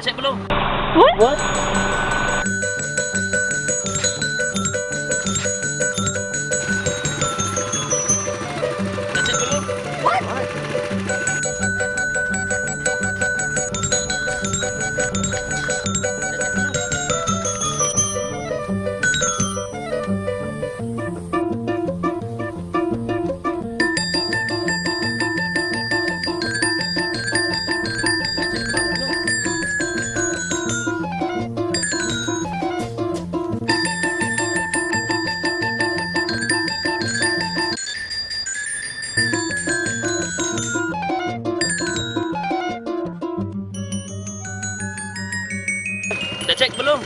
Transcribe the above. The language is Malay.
Dah check belum? What? What? Dah check belum?